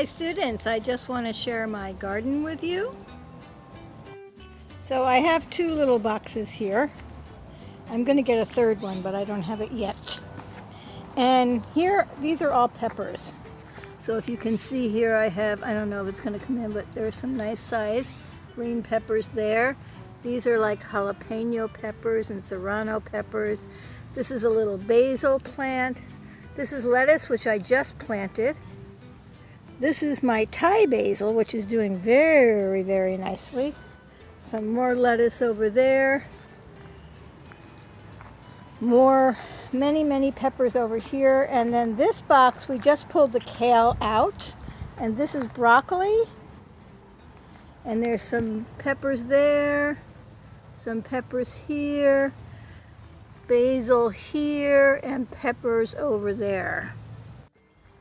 Hi students, I just want to share my garden with you. So I have two little boxes here. I'm going to get a third one, but I don't have it yet. And here, these are all peppers. So if you can see here, I have, I don't know if it's going to come in, but there's some nice size green peppers there. These are like jalapeno peppers and serrano peppers. This is a little basil plant. This is lettuce, which I just planted. This is my Thai basil, which is doing very, very nicely. Some more lettuce over there. More, many, many peppers over here. And then this box, we just pulled the kale out. And this is broccoli. And there's some peppers there, some peppers here, basil here, and peppers over there.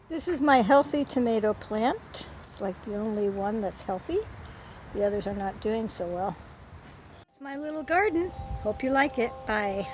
This is my healthy tomato plant. It's like the only one that's healthy. The others are not doing so well. It's my little garden. Hope you like it. Bye.